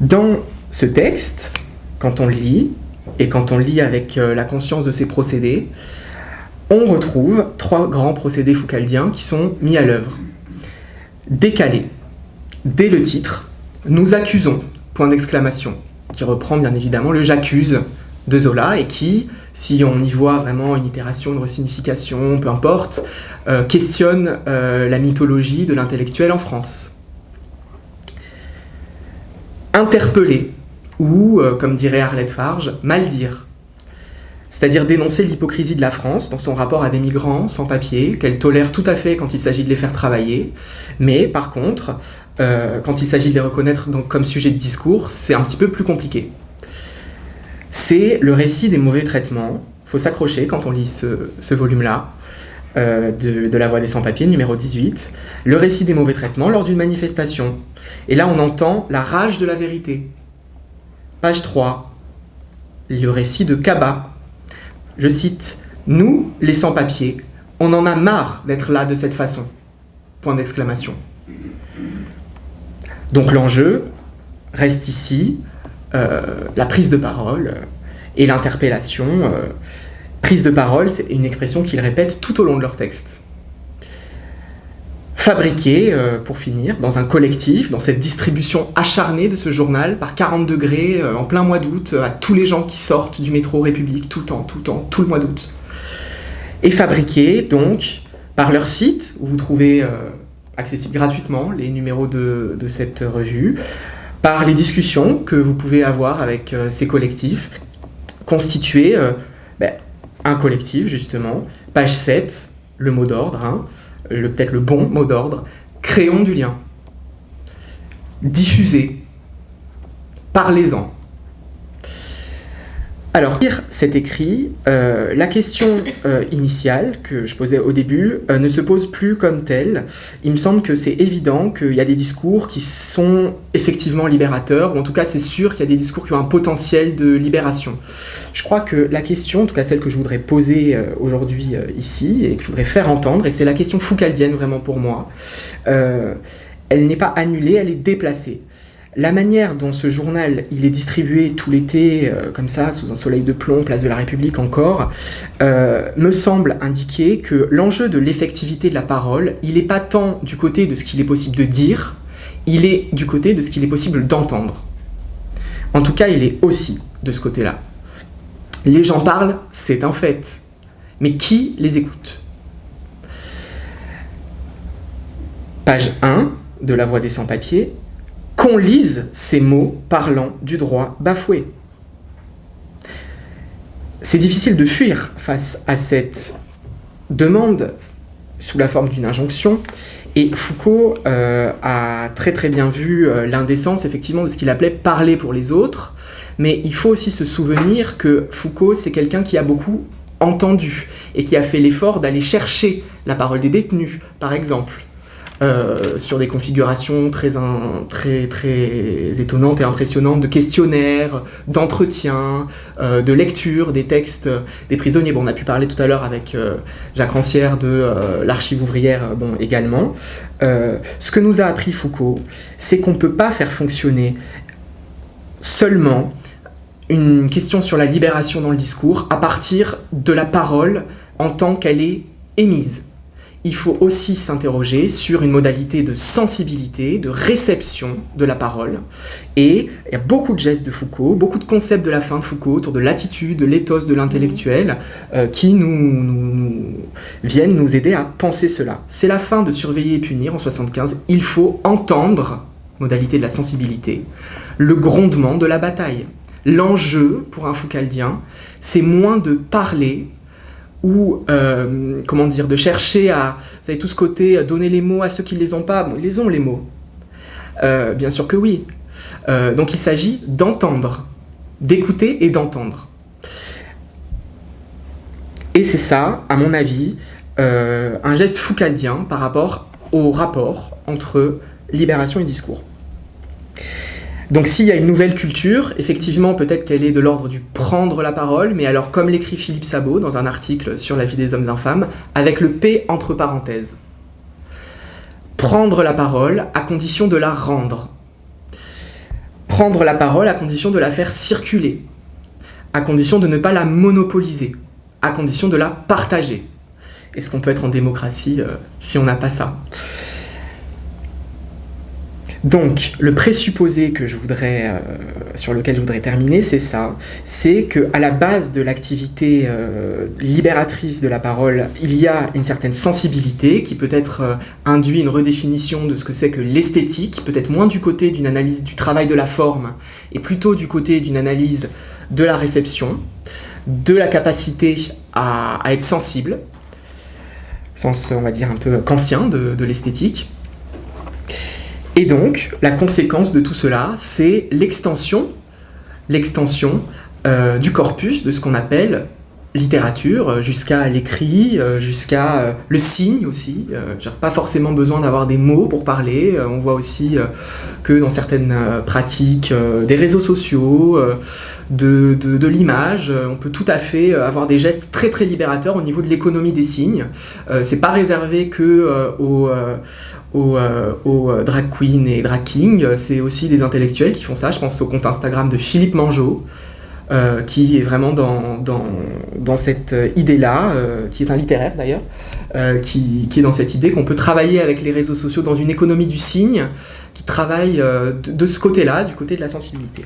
B: Dans ce texte, quand on lit, et quand on lit avec euh, la conscience de ses procédés, on retrouve trois grands procédés foucaldiens qui sont mis à l'œuvre. Décaler. Dès le titre, nous accusons, point d'exclamation, qui reprend bien évidemment le j'accuse de Zola et qui, si on y voit vraiment une itération, une resignification, peu importe, euh, questionne euh, la mythologie de l'intellectuel en France. Interpeller, ou, euh, comme dirait Arlette Farge, mal dire c'est-à-dire dénoncer l'hypocrisie de la France dans son rapport à des migrants sans papier, qu'elle tolère tout à fait quand il s'agit de les faire travailler, mais par contre, euh, quand il s'agit de les reconnaître comme sujet de discours, c'est un petit peu plus compliqué. C'est le récit des mauvais traitements, il faut s'accrocher quand on lit ce, volume-là, euh, de, de, La Voix des Sans-Papiers, numéro 18, le récit des mauvais traitements lors d'une manifestation. Et là, on entend la rage de la vérité. Page 3, le récit de Kaba, je cite, « Nous, les sans-papiers, on en a marre d'être là de cette façon. » Point d'exclamation. Donc l'enjeu reste ici euh, la prise de parole et l'interpellation. Euh, prise de parole, c'est une expression qu'ils répètent tout au long de leur texte. Fabriqué, euh, pour finir, dans un collectif, dans cette distribution acharnée de ce journal, par 40 degrés, euh, en plein mois d'août, à tous les gens qui sortent du métro République, tout le tout le tout le mois d'août. Et fabriqué, donc, par leur site, où vous trouvez euh, accessible gratuitement les numéros de, cette revue, par les discussions que vous pouvez avoir avec ces collectifs, constituer ben, un collectif, justement, page 7, le mot d'ordre, hein, peut-être le bon mot d'ordre, créons du lien. diffusez, parlez-en. Alors, lire cet écrit, euh, la question euh, initiale que je posais au début euh, ne se pose plus comme telle. Il me semble que c'est évident qu'il y a des discours qui sont effectivement libérateurs, ou en tout cas c'est sûr qu'il y a des discours qui ont un potentiel de libération. Je crois que la question, en tout cas celle que je voudrais poser aujourd'hui ici, et que je voudrais faire entendre, et c'est la question foucaldienne vraiment pour moi, elle n'est pas annulée, elle est déplacée. La manière dont ce journal est distribué tout l'été, euh, comme ça, sous un soleil de plomb, place de la République encore, euh, me semble indiquer que l'enjeu de l'effectivité de la parole, il n'est pas tant du côté de ce qu'il est possible de dire, il est du côté de ce qu'il est possible d'entendre. En tout cas, il est aussi de ce côté-là. Les gens parlent, c'est un fait. Mais qui les écoute? Page 1 de La Voix des sans-papiers, qu'on lise ces mots parlant du droit bafoué. C'est difficile de fuir face à cette demande sous la forme d'une injonction, et Foucault euh, a très très bien vu euh, l'indécence effectivement de ce qu'il appelait parler pour les autres, mais il faut aussi se souvenir que Foucault c'est quelqu'un qui a beaucoup entendu et qui a fait l'effort d'aller chercher la parole des détenus, par exemple, euh, sur des configurations très, très, très étonnantes et impressionnantes de questionnaires, d'entretiens, euh, de lecture des textes des prisonniers. Bon, on a pu parler tout à l'heure avec euh, Jacques Rancière de l'archive ouvrière bon, également. ce que nous a appris Foucault, c'est qu'on ne peut pas faire fonctionner seulement une question sur la libération dans le discours à partir de la parole en tant qu'elle est émise il faut aussi s'interroger sur une modalité de sensibilité, de réception de la parole. Et il y a beaucoup de gestes de Foucault, beaucoup de concepts de la fin de Foucault autour de l'attitude, de l'éthos de l'intellectuel, euh, qui nous, viennent nous aider à penser cela. C'est la fin de Surveiller et punir en 75. Il faut entendre, modalité de la sensibilité, le grondement de la bataille. L'enjeu pour un Foucaldien, c'est moins de parler ou euh, comment dire, de chercher à, vous avez tout ce côté, à donner les mots à ceux qui ne les ont pas, bon, ils les ont les mots. Euh, bien sûr que oui. Euh, donc il s'agit d'entendre, d'écouter et d'entendre. Et c'est ça, à mon avis, un geste foucaldien par rapport au rapport entre libération et discours. Donc s'il y a une nouvelle culture, effectivement, peut-être qu'elle est de l'ordre du prendre la parole, mais alors comme l'écrit Philippe Sabot dans un article sur la vie des hommes infâmes, avec le P entre parenthèses. Prendre la parole à condition de la rendre. Prendre la parole à condition de la faire circuler, à condition de ne pas la monopoliser, à condition de la partager. Est-ce qu'on peut être en démocratie euh, si on n'a pas ça? Donc, le présupposé que je voudrais, euh, sur lequel je voudrais terminer, c'est ça. C'est qu'à la base de l'activité euh, libératrice de la parole, il y a une certaine sensibilité qui peut être euh, induit une redéfinition de ce que c'est que l'esthétique, peut-être moins du côté d'une analyse du travail de la forme, et plutôt du côté d'une analyse de la réception, de la capacité à, être sensible, sens, on va dire, un peu kantien de l'esthétique. Et donc, la conséquence de tout cela, c'est l'extension, l'extension euh, du corpus de ce qu'on appelle littérature, euh, jusqu'à l'écrit, euh, jusqu'à le signe aussi. Pas forcément besoin d'avoir des mots pour parler. on voit aussi que dans certaines pratiques des réseaux sociaux, de, de, l'image, on peut tout à fait avoir des gestes très très libérateurs au niveau de l'économie des signes. c'est pas réservé que aux aux, euh, euh, drag queens et drag kings, c'est aussi des intellectuels qui font ça. Je pense au compte Instagram de Philippe Mangeot, euh, qui est vraiment dans, dans, dans cette idée-là, qui est un littéraire d'ailleurs, qui, qui, est dans cette idée qu'on peut travailler avec les réseaux sociaux dans une économie du signe, qui travaille de ce côté-là, du côté de la sensibilité.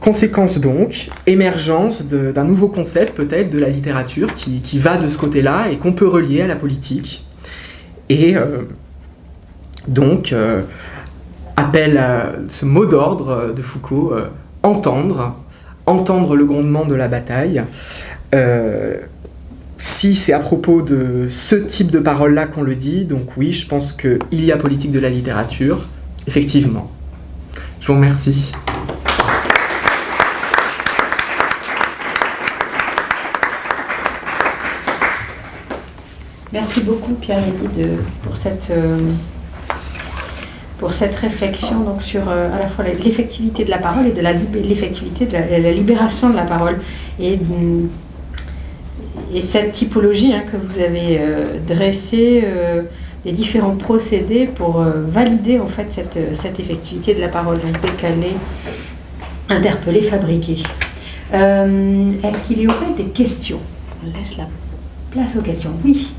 B: Conséquence donc, émergence d'un nouveau concept peut-être de la littérature qui, qui va de ce côté-là et qu'on peut relier à la politique, et euh, donc, euh, appelle à ce mot d'ordre de Foucault, euh, entendre, entendre le grondement de la bataille. si c'est à propos de ce type de parole-là qu'on le dit, donc oui, je pense qu'il y a politique de la littérature, effectivement. Je vous remercie.
A: Merci beaucoup Pierre-Élie pour cette, euh, pour cette réflexion donc, sur euh, à la fois l'effectivité de la parole et de l'effectivité de la, libération de la parole. Et, et cette typologie hein, que vous avez euh, dressée, les différents procédés pour valider en fait cette, cette, effectivité de la parole, donc décaler, interpeller, fabriquer. Est-ce qu'il y aurait des questions? On laisse la place aux questions. Oui.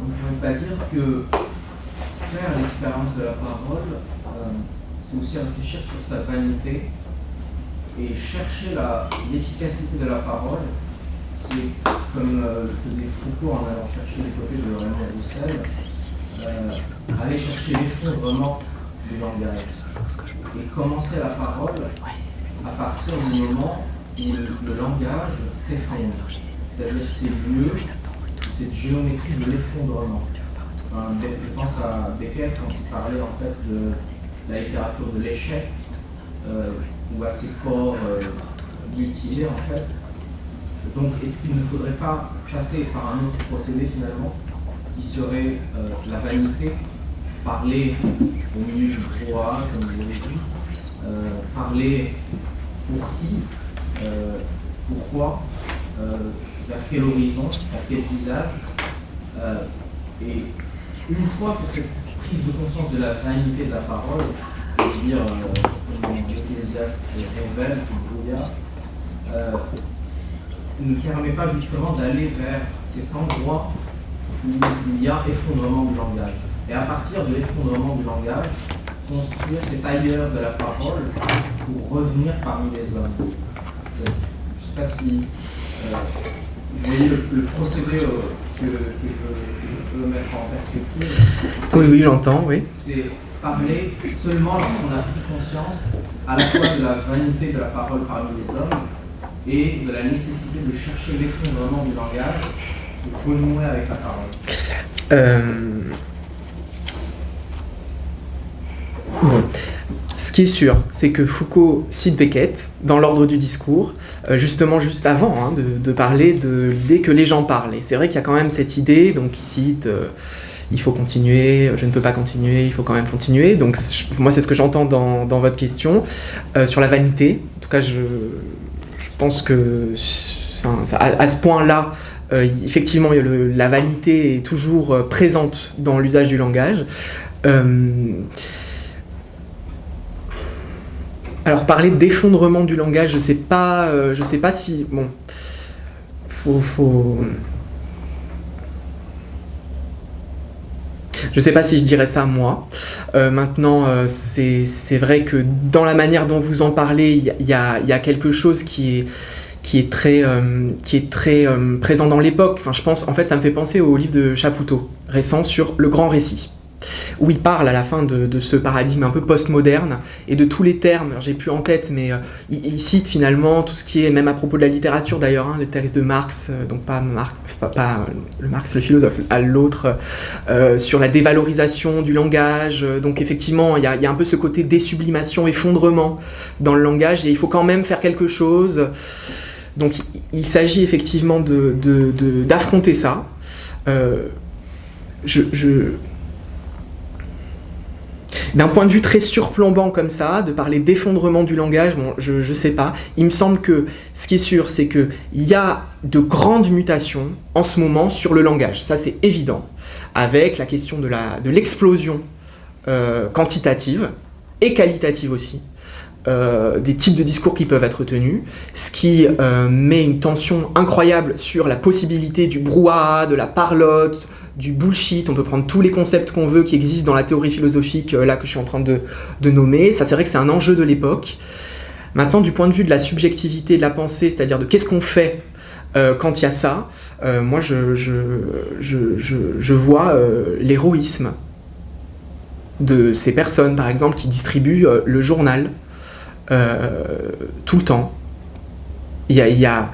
C: On ne pourrait pas dire que faire l'expérience de la parole, euh, c'est aussi réfléchir sur sa vanité et chercher l'efficacité de la parole. C'est comme euh, faisait Foucault en allant chercher les côtés de Raymond Roussel, euh, aller chercher l'effondrement du langage et commencer la parole à partir du moment où le, le langage s'effondre. C'est-à-dire c'est mieux cette géométrie de l'effondrement. je pense à Beckett quand il parlait en fait de la littérature de l'échec, euh, ou à ses corps euh, mutilés en fait. Donc est-ce qu'il ne faudrait pas passer par un autre procédé finalement, qui serait euh, la vanité, parler au milieu du froid, comme vous avez dit, parler pour qui, pourquoi, vers quel horizon, vers quel visage. Et une fois que cette prise de conscience de la vanité de la parole, je veux dire, euh, l'Ecclésiaste révèle, euh, ne permet pas justement d'aller vers cet endroit où il y a effondrement du langage. Et à partir de l'effondrement du langage, construire cet ailleurs de la parole pour revenir parmi les hommes. Je ne sais pas si euh, voyez le, procédé euh, que, je, peux mettre en perspective
B: Oui, oui, j'entends, oui.
C: C'est parler seulement lorsqu'on a pris conscience à la fois de la vanité de la parole parmi les hommes et de la nécessité de chercher l'effondrement du langage pour renouer avec la parole.
B: Euh... Bon. Ce qui est sûr, c'est que Foucault cite Beckett dans l'ordre du discours, euh, justement juste avant hein, de, parler de l'idée que les gens parlent. Et c'est vrai qu'il y a quand même cette idée, donc il cite euh, il faut continuer, je ne peux pas continuer, il faut quand même continuer. Donc moi c'est ce que j'entends dans, votre question. Euh, sur la vanité, en tout cas je, pense que à, ce point-là, effectivement la vanité est toujours présente dans l'usage du langage. Alors parler d'effondrement du langage, je sais pas, euh, je sais pas si bon, faut, faut, je sais pas si je dirais ça moi. Euh, maintenant, euh, c'est vrai que dans la manière dont vous en parlez, il y, a, quelque chose qui est très présent dans l'époque. Enfin, je pense, en fait, ça me fait penser au livre de Chapoutot, récent sur le grand récit où il parle à la fin de, ce paradigme un peu postmoderne et de tous les termes, j'ai plus en tête, mais euh, il, cite finalement tout ce qui est, même à propos de la littérature d'ailleurs, hein, les textes de Marx, euh, donc pas, Marx, pas, euh, le Marx le philosophe, à l'autre, sur la dévalorisation du langage, donc effectivement il y, a, un peu ce côté désublimation, effondrement dans le langage, et il faut quand même faire quelque chose. Donc il, s'agit effectivement d'affronter de, ça. je, d'un point de vue très surplombant comme ça, de parler d'effondrement du langage, je ne sais pas. Il me semble que ce qui est sûr, c'est qu'il y a de grandes mutations en ce moment sur le langage. Ça, c'est évident. Avec la question de l'explosion euh, quantitative et qualitative aussi. Euh, des types de discours qui peuvent être tenus, ce qui euh, met une tension incroyable sur la possibilité du brouhaha, de la parlotte, du bullshit, on peut prendre tous les concepts qu'on veut qui existent dans la théorie philosophique euh, là que je suis en train de, nommer, ça c'est vrai que c'est un enjeu de l'époque. Maintenant du point de vue de la subjectivité de la pensée, c'est-à-dire de qu'est-ce qu'on fait euh, quand il y a ça, euh, moi je, je, vois l'héroïsme de ces personnes par exemple qui distribuent le journal tout le temps. Il y a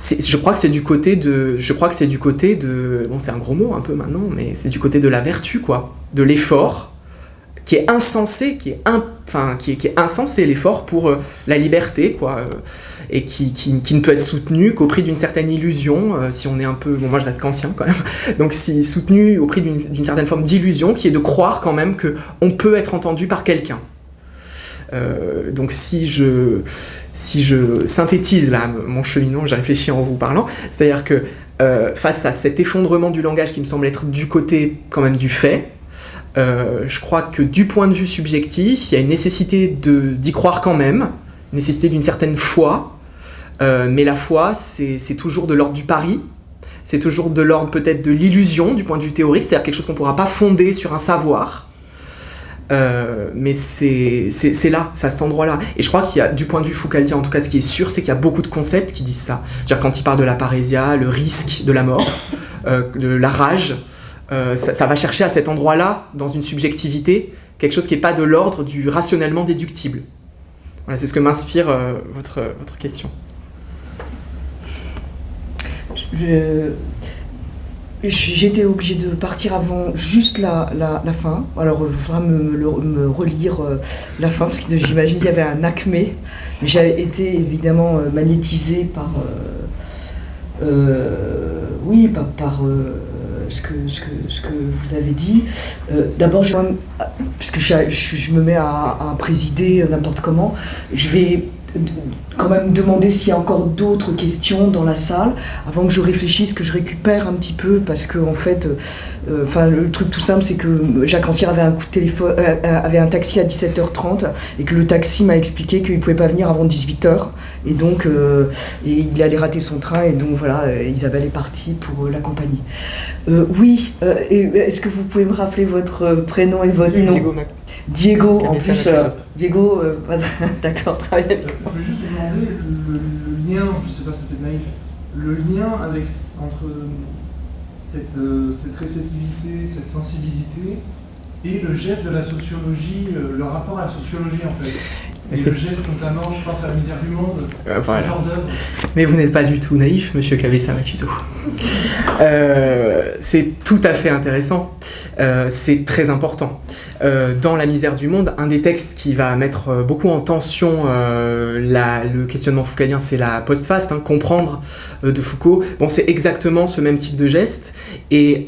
B: je crois que c'est du côté de, je crois que c'est du côté de, bon c'est un gros mot un peu maintenant, mais c'est du côté de la vertu quoi, de l'effort qui est insensé, qui est, enfin, qui est, qui est insensé l'effort pour euh, la liberté quoi, euh, et qui, qui, qui, ne peut être soutenu qu'au prix d'une certaine illusion, euh, si on est un peu, bon moi je reste qu'ancien quand même, donc si soutenu au prix d'une certaine forme d'illusion, qui est de croire quand même que on peut être entendu par quelqu'un. donc si je, si je synthétise là mon cheminement, j'ai réfléchi en vous parlant, c'est-à-dire que euh, face à cet effondrement du langage qui me semble être du côté quand même du fait, euh, je crois que du point de vue subjectif, il y a une nécessité d'y croire quand même, une nécessité d'une certaine foi, euh, mais la foi, c'est toujours de l'ordre du pari, c'est toujours de l'ordre peut-être de l'illusion du point de vue théorique, c'est-à-dire quelque chose qu'on ne pourra pas fonder sur un savoir, euh, mais c'est là, c'est à cet endroit-là. Et je crois qu'il y a, du point de vue Foucaldien, en tout cas, ce qui est sûr, c'est qu'il y a beaucoup de concepts qui disent ça. -dire quand il parle de la parésia, le risque de la mort, euh, de la rage, euh, ça, va chercher à cet endroit-là, dans une subjectivité, quelque chose qui n'est pas de l'ordre du rationnellement déductible. Voilà, c'est ce que m'inspire votre, votre question.
D: Je, J'étais obligée de partir avant juste la, la, fin. Alors, il faudra me, me, relire euh, la fin, parce que j'imagine qu'il y avait un acmé. J'avais été évidemment euh, magnétisée par. Euh, oui, par, ce, que, ce, que, ce que vous avez dit. D'abord, puisque je, je, je, me mets à présider n'importe comment, je vais quand même demander s'il y a encore d'autres questions dans la salle avant que je réfléchisse, que je récupère un petit peu parce que en fait, euh, enfin le truc tout simple c'est que Jacques Rancière avait un coup de euh, euh, avait un taxi à 17h30 et que le taxi m'a expliqué qu'il pouvait pas venir avant 18h et donc et il allait rater son train et donc voilà Isabelle est partie pour l'accompagner. oui, est-ce que vous pouvez me rappeler votre prénom et votre nom? Diego, en plus, euh, Diego, euh, d'accord, travaille avec
E: Je voulais juste vous demander le, lien, je ne sais pas si c'était naïf, le lien avec, entre cette, euh, cette, réceptivité, cette sensibilité et le geste de la sociologie, le rapport à la sociologie en fait. Et le geste notamment, je pense à la misère du monde, euh, ce genre d'œuvre.
B: Mais vous n'êtes pas du tout naïf, monsieur Cabessa Macuso. Euh, c'est tout à fait intéressant, euh, c'est très important. dans La misère du monde, un des textes qui va mettre beaucoup en tension le questionnement foucalien, c'est la post-faste, hein, comprendre de Foucault. Bon, c'est exactement ce même type de geste, et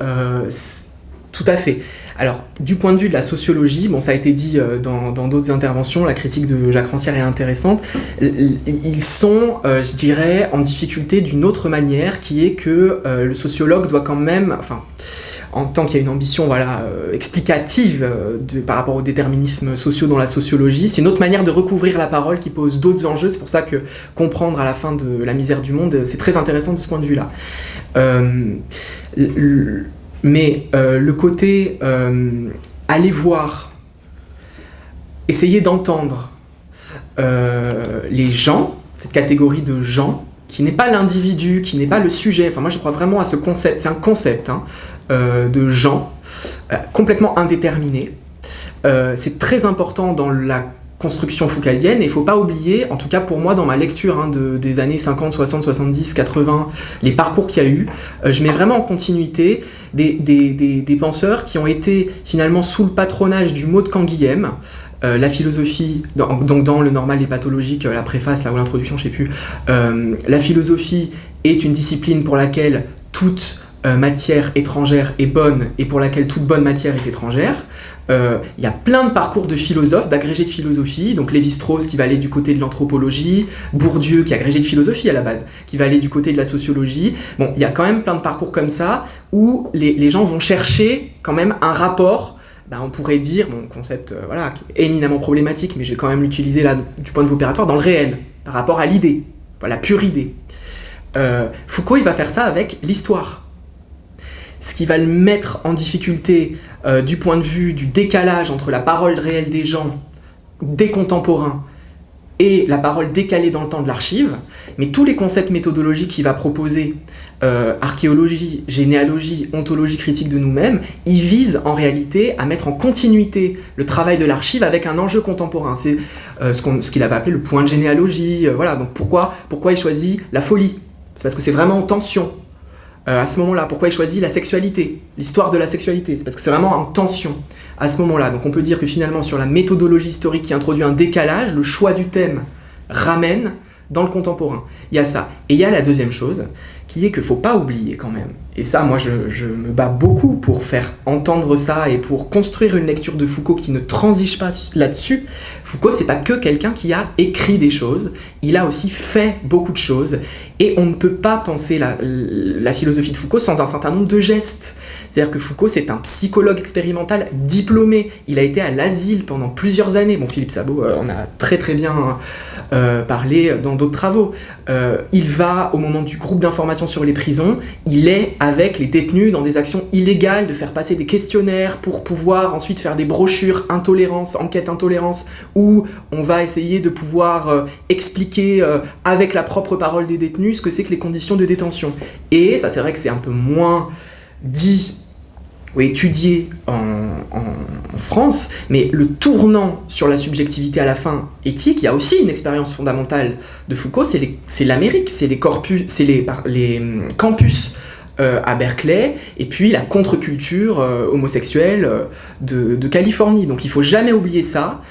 B: tout à fait. Alors, du point de vue de la sociologie, bon, ça a été dit euh, dans d'autres interventions, la critique de Jacques Rancière est intéressante, ils sont, euh, je dirais, en difficulté d'une autre manière, qui est que euh, le sociologue doit quand même, enfin, en tant qu'il y a une ambition voilà, explicative par rapport aux déterminismes sociaux dans la sociologie, c'est une autre manière de recouvrir la parole qui pose d'autres enjeux, c'est pour ça que comprendre à la fin de la misère du monde, c'est très intéressant de ce point de vue-là. Mais euh, le côté euh, aller voir, essayer d'entendre euh, les gens, cette catégorie de gens, qui n'est pas l'individu, qui n'est pas le sujet, enfin moi je crois vraiment à ce concept, c'est un concept hein, de gens, complètement indéterminé. c'est très important dans la construction foucaldienne, et il ne faut pas oublier, en tout cas pour moi dans ma lecture hein, de, des années 50, 60, 70, 80, les parcours qu'il y a eu, euh, je mets vraiment en continuité des, penseurs qui ont été finalement sous le patronage du mot de Canguilhem, euh, la philosophie, donc dans le normal et pathologique, euh, la préface ou l'introduction, je sais plus, la philosophie est une discipline pour laquelle toute matière étrangère est bonne et pour laquelle toute bonne matière est étrangère. Euh, il y a plein de parcours de philosophes, d'agrégés de philosophie, donc Lévi-Strauss qui va aller du côté de l'anthropologie, Bourdieu qui est agrégé de philosophie à la base, qui va aller du côté de la sociologie. Bon, il y a quand même plein de parcours comme ça où les, gens vont chercher quand même un rapport, ben, on pourrait dire, mon concept euh, voilà, éminemment problématique, mais je vais quand même l'utiliser là du point de vue opératoire, dans le réel, par rapport à l'idée, la pure idée. Euh, Foucault, il va faire ça avec l'histoire ce qui va le mettre en difficulté euh, du point de vue du décalage entre la parole réelle des gens, des contemporains, et la parole décalée dans le temps de l'archive, mais tous les concepts méthodologiques qu'il va proposer, euh, archéologie, généalogie, ontologie critique de nous-mêmes, ils visent en réalité à mettre en continuité le travail de l'archive avec un enjeu contemporain. C'est euh, ce qu'il avait appelé le point de généalogie, voilà, donc pourquoi, pourquoi il choisit la folie? C'est parce que c'est vraiment en tension. Euh, à ce moment-là, pourquoi il choisit la sexualité, l'histoire de la sexualité? C'est parce que c'est vraiment en tension à ce moment-là. Donc on peut dire que finalement, sur la méthodologie historique qui introduit un décalage, le choix du thème ramène dans le contemporain. Il y a ça. Et il y a la deuxième chose, qui est qu'il ne faut pas oublier quand même. Et ça, moi, je, me bats beaucoup pour faire entendre ça et pour construire une lecture de Foucault qui ne transige pas là-dessus. Foucault, c'est pas que quelqu'un qui a écrit des choses, il a aussi fait beaucoup de choses. Et on ne peut pas penser la, philosophie de Foucault sans un certain nombre de gestes. C'est-à-dire que Foucault, c'est un psychologue expérimental diplômé. Il a été à l'asile pendant plusieurs années. Bon, Philippe Sabot euh, en a très très bien euh, parlé dans d'autres travaux. Euh, il va, au moment du groupe d'information sur les prisons, il est avec les détenus dans des actions illégales de faire passer des questionnaires pour pouvoir ensuite faire des brochures intolérance, enquête intolérance, où on va essayer de pouvoir euh, expliquer euh, avec la propre parole des détenus ce que c'est que les conditions de détention. Et ça c'est vrai que c'est un peu moins dit ou étudié en, France, mais le tournant sur la subjectivité à la fin éthique, il y a aussi une expérience fondamentale de Foucault, c'est l'Amérique, c'est les, hum, campus euh, à Berkeley, et puis la contre-culture euh, homosexuelle euh, de, Californie. Donc il faut jamais oublier ça.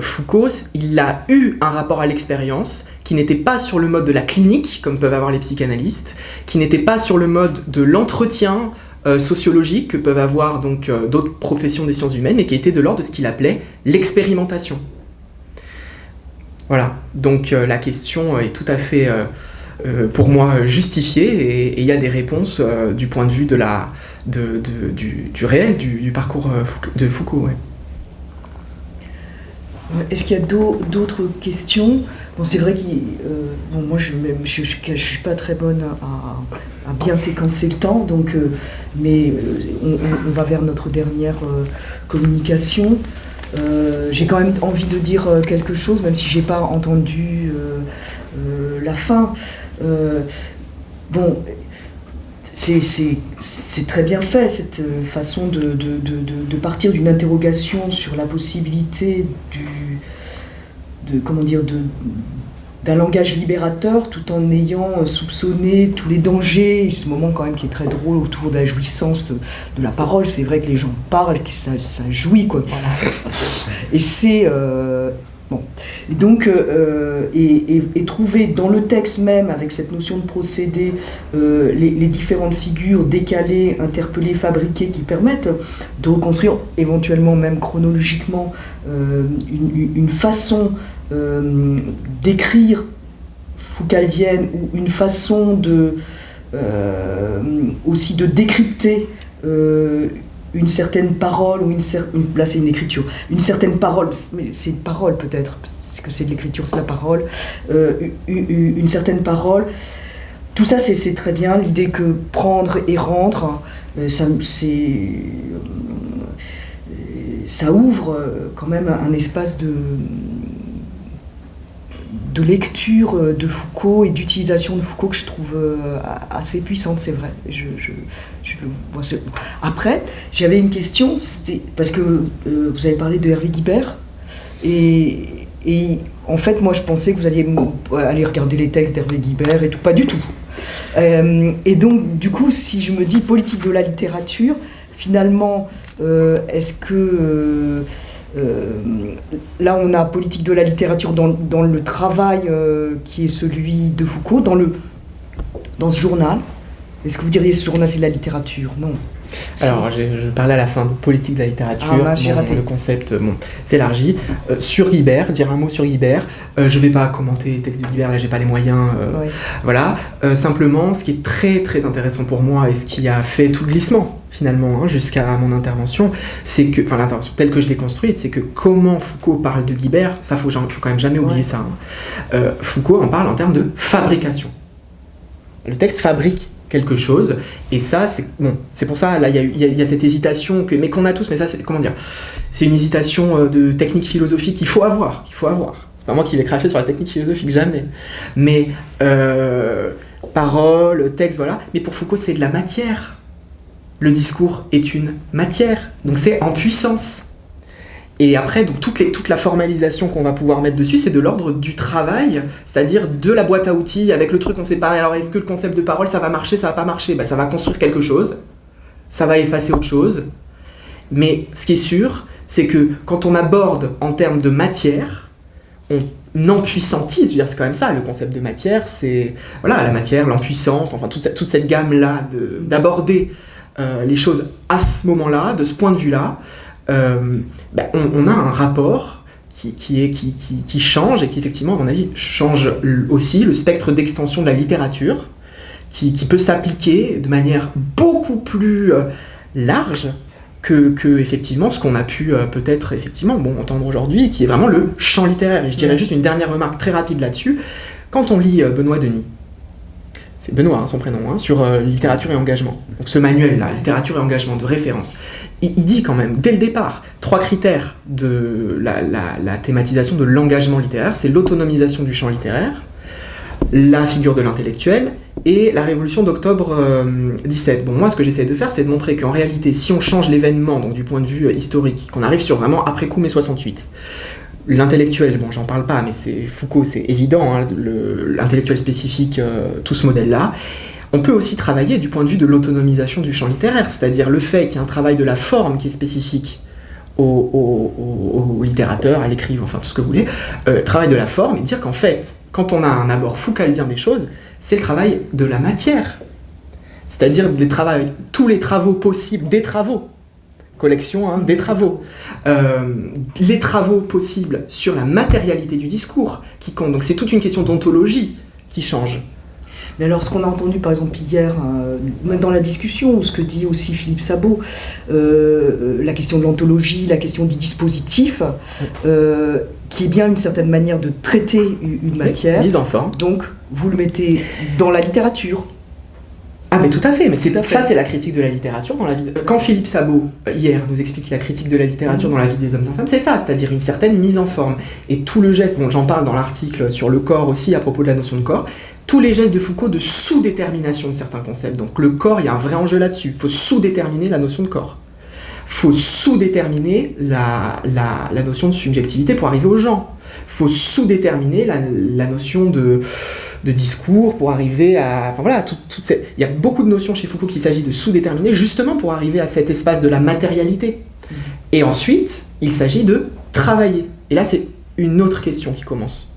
B: Foucault, il a eu un rapport à l'expérience qui n'était pas sur le mode de la clinique, comme peuvent avoir les psychanalystes, qui n'était pas sur le mode de l'entretien, euh, sociologiques que peuvent avoir donc euh, d'autres professions des sciences humaines, mais qui était de l'ordre de ce qu'il appelait l'expérimentation. Voilà, donc euh, la question est tout à fait, pour moi, justifiée, et il y a des réponses du point de vue du, réel, du, parcours de Foucault.
D: Est-ce qu'il y a d'autres questions? Bon, c'est vrai que euh, bon, moi, je ne je, je, je, suis pas très bonne à, bien séquencer le temps, donc, euh, mais on, on, va vers notre dernière euh, communication. j'ai quand même envie de dire quelque chose, même si j'ai pas entendu la fin. bon, c'est très bien fait, cette façon de partir d'une interrogation sur la possibilité du, de comment dire, de, d'un langage libérateur tout en ayant soupçonné tous les dangers, ce moment quand même qui est très drôle autour de la jouissance de, de la parole, c'est vrai que les gens parlent, que ça, ça jouit quoi. Voilà. Et c'est... Euh, Et donc, euh, et, et, trouver dans le texte même, avec cette notion de procédé, euh, les, différentes figures décalées, interpellées, fabriquées, qui permettent de reconstruire, éventuellement même chronologiquement, euh, une, façon euh, d'écrire foucaldienne, ou une façon de, euh, aussi de décrypter euh, une certaine parole, ou une, une là c'est une écriture, une certaine parole, mais c'est une parole peut-être, parce que c'est de l'écriture, c'est la parole, euh, une, certaine parole. Tout ça c'est très bien, l'idée que prendre et rendre, euh, ça, ça ouvre quand même un espace de, lecture de Foucault et d'utilisation de Foucault que je trouve assez puissante, c'est vrai. Je, Après, j'avais une question, parce que euh, vous avez parlé de Hervé Guibert, et, en fait, moi je pensais que vous alliez aller regarder les textes d'Hervé Guibert et tout, pas du tout. Euh, et donc, du coup, si je me dis politique de la littérature, finalement, euh, est-ce que euh, là, on a politique de la littérature dans, dans le travail euh, qui est celui de Foucault, dans, le, dans ce journal. Est-ce que vous diriez ce journal, c'est de la littérature? Non.
B: Alors, je parlais à la fin de politique de la littérature, ah, bon, le concept bon, s'élargit. Euh, sur Guibert, dire un mot sur Guibert, euh, je ne vais pas commenter les textes de Guibert, là j'ai pas les moyens, euh, oui. voilà. simplement, ce qui est très très intéressant pour moi et ce qui a fait tout le glissement finalement hein, jusqu'à mon intervention, c'est que, enfin l'intervention telle que je l'ai construite, c'est que comment Foucault parle de Guibert, ça faut, faut quand même jamais oublier ouais. ça. Hein. Foucault en parle en termes de fabrication. Le texte fabrique quelque chose. Et ça, c'est bon, pour ça, là, il y, a cette hésitation, que, mais qu'on a tous, mais ça, c'est comment dire C'est une hésitation euh, de technique philosophique qu'il faut avoir, qu'il faut avoir. C'est pas moi qui vais cracher sur la technique philosophique, jamais. Mais euh, parole, texte, voilà. Mais pour Foucault, c'est de la matière. Le discours est une matière, donc c'est en puissance. Et après, donc, toute, la formalisation qu'on va pouvoir mettre dessus, c'est de l'ordre du travail, c'est-à-dire de la boîte à outils avec le truc, on sait pas, alors est-ce que le concept de parole, ça va marcher, ça va pas marcher? Bah, Ça va construire quelque chose, ça va effacer autre chose. Mais ce qui est sûr, c'est que quand on aborde en termes de matière, on empuissantise, dire c'est quand même ça, le concept de matière, c'est voilà, la matière, l'empuissance, enfin toute, toute cette gamme-là d'aborder euh, les choses à ce moment-là, de ce point de vue-là, euh, ben, on, a un rapport qui, est, qui, qui, change et qui effectivement, à mon avis, change aussi le spectre d'extension de la littérature, qui, peut s'appliquer de manière beaucoup plus euh, large que, que, effectivement ce qu'on a pu euh, peut-être effectivement bon, entendre aujourd'hui, qui est vraiment le champ littéraire. Et je dirais juste une dernière remarque très rapide là-dessus. Quand on lit Benoît Denis, c'est Benoît hein, son prénom, hein, sur littérature et engagement. Donc ce manuel-là, littérature et engagement de référence, il, dit quand même, dès le départ, trois critères de la, thématisation de l'engagement littéraire, c'est l'autonomisation du champ littéraire, la figure de l'intellectuel et la révolution d'octobre 17. Euh, bon, moi, ce que j'essaie de faire, c'est de montrer qu'en réalité, si on change l'événement, donc du point de vue euh, historique, qu'on arrive sur vraiment après coup mai 68, l'intellectuel, bon, j'en parle pas, mais c'est Foucault, c'est évident, hein, l'intellectuel spécifique, euh, tout ce modèle-là, on peut aussi travailler du point de vue de l'autonomisation du champ littéraire, c'est-à-dire le fait qu'il y a un travail de la forme qui est spécifique au, littérateur, à l'écrivain, enfin tout ce que vous voulez, euh, travail de la forme, et dire qu'en fait, quand on a un abord foucaldien des choses, c'est le travail de la matière. C'est-à-dire tous les travaux possibles, des travaux, collection, hein, des travaux, euh, les travaux possibles sur la matérialité du discours qui comptent. Donc c'est toute une question d'ontologie qui change.
D: Mais alors, ce qu'on a entendu par exemple hier, euh, dans la discussion, ou ce que dit aussi Philippe Sabot, euh, la question de l'anthologie, la question du dispositif, euh, qui est bien une certaine manière de traiter une matière.
B: Mise en forme.
D: Donc, vous le mettez dans la littérature.
B: Ah mais tout à fait, mais c'est ça c'est la critique de la littérature dans la vie. Quand Philippe Sabot hier nous explique la critique de la littérature dans la vie des hommes et femmes, c'est ça, c'est-à-dire une certaine mise en forme. Et tout le geste, bon j'en parle dans l'article sur le corps aussi à propos de la notion de corps, tous les gestes de Foucault de sous-détermination de certains concepts. Donc le corps, il y a un vrai enjeu là-dessus. Il faut sous-déterminer la notion de corps. Il faut sous-déterminer la, la, notion de subjectivité pour arriver aux gens. Il faut sous-déterminer la, notion de, de, discours pour arriver à... Enfin voilà, tout, il y a beaucoup de notions chez Foucault qu'il s'agit de sous-déterminer justement pour arriver à cet espace de la matérialité. Et ensuite, il s'agit de travailler. Et là, c'est une autre question qui commence